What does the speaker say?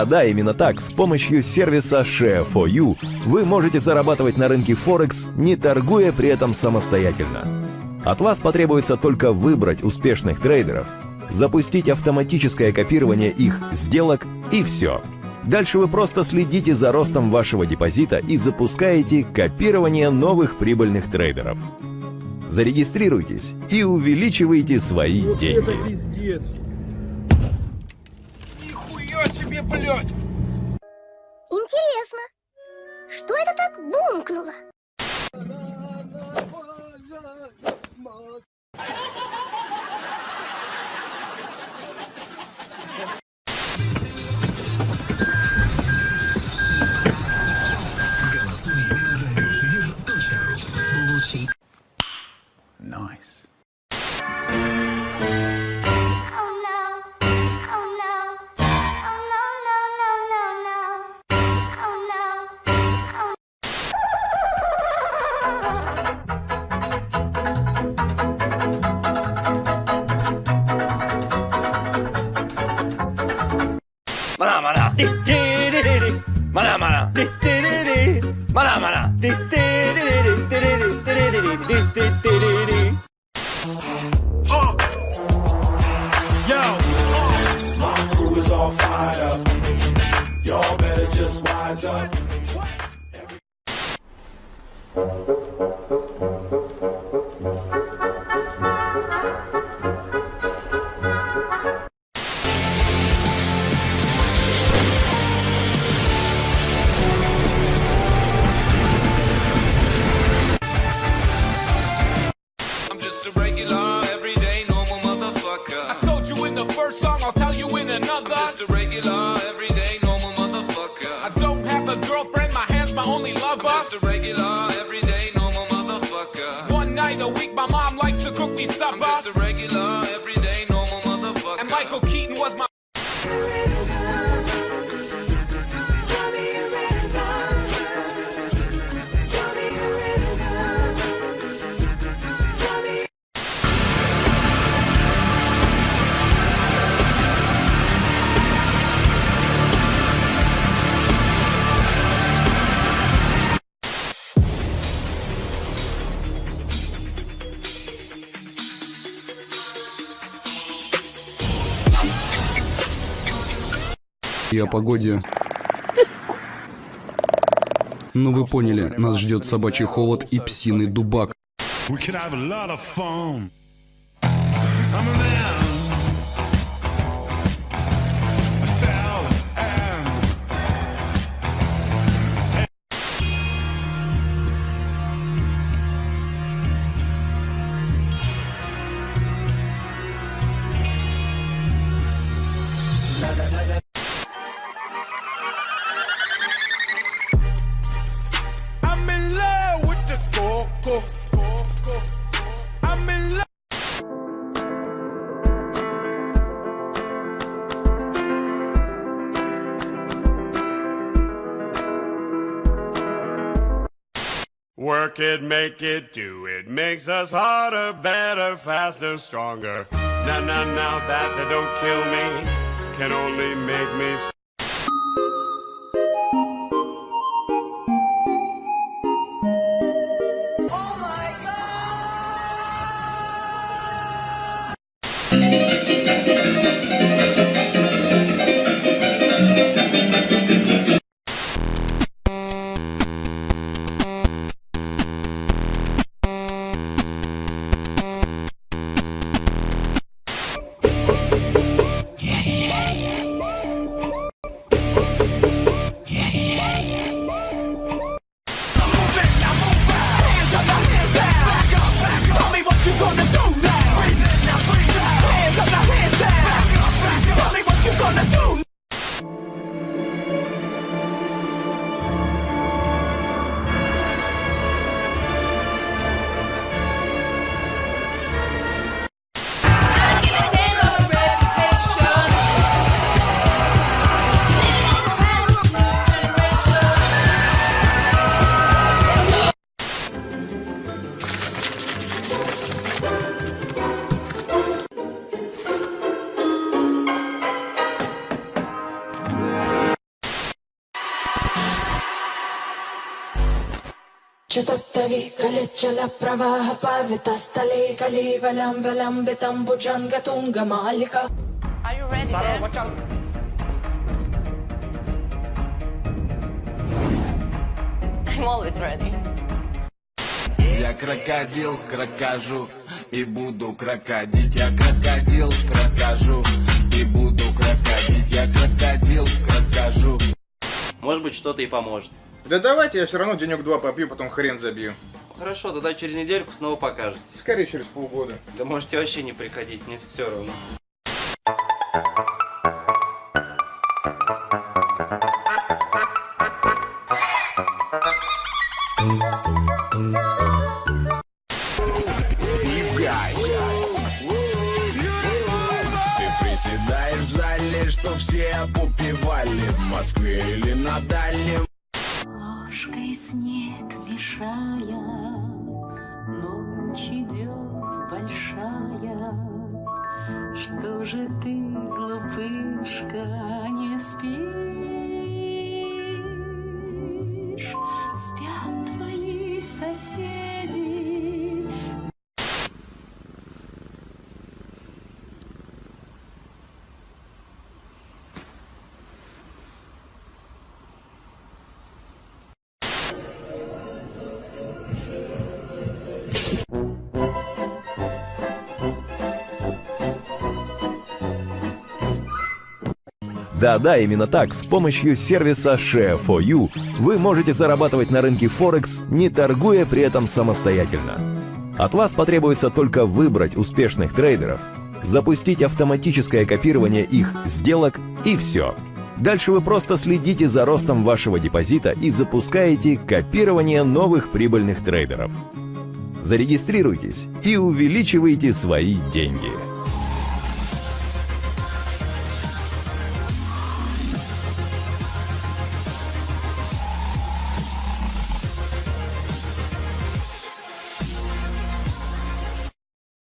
Да-да, именно так, с помощью сервиса Share4You вы можете зарабатывать на рынке Форекс, не торгуя при этом самостоятельно. От вас потребуется только выбрать успешных трейдеров, запустить автоматическое копирование их сделок и все. Дальше вы просто следите за ростом вашего депозита и запускаете копирование новых прибыльных трейдеров. Зарегистрируйтесь и увеличивайте свои деньги. Себе, блядь! Интересно, что это так бумкнуло? Yo, my crew is all fired up. Y'all better just wise up. Michael Keaton was my. И о погоде. Ну вы поняли, нас ждет собачий холод и псиный дубак. We can have a lot of fun. Work it, make it, do it. Makes us harder, better, faster, stronger. Now, now, now that they don't kill me, can only make me Lambitam bujanga tunga malika. Are you ready then? I'm always ready. Я крокодил, крокожу и буду крокодить. Я крокодил, крокожу и буду крокодить. Я крокодил, крокожу. Может быть, что-то и поможет. Да давайте, я все равно денек-два попью, потом хрен забью. Хорошо, тогда через недельку снова покажете. Скорее через полгода. Да можете вообще не приходить, мне все равно. Ты приседаешь в зале, что все попивали в Москве или на дальнем. Ложкой снег мешая, ночь идет большая. Что же ты, глупышка, не спишь? Да-да, именно так, с помощью сервиса Share4U вы можете зарабатывать на рынке Форекс, не торгуя при этом самостоятельно. От вас потребуется только выбрать успешных трейдеров, запустить автоматическое копирование их сделок и все. Дальше вы просто следите за ростом вашего депозита и запускаете копирование новых прибыльных трейдеров. Зарегистрируйтесь и увеличивайте свои деньги.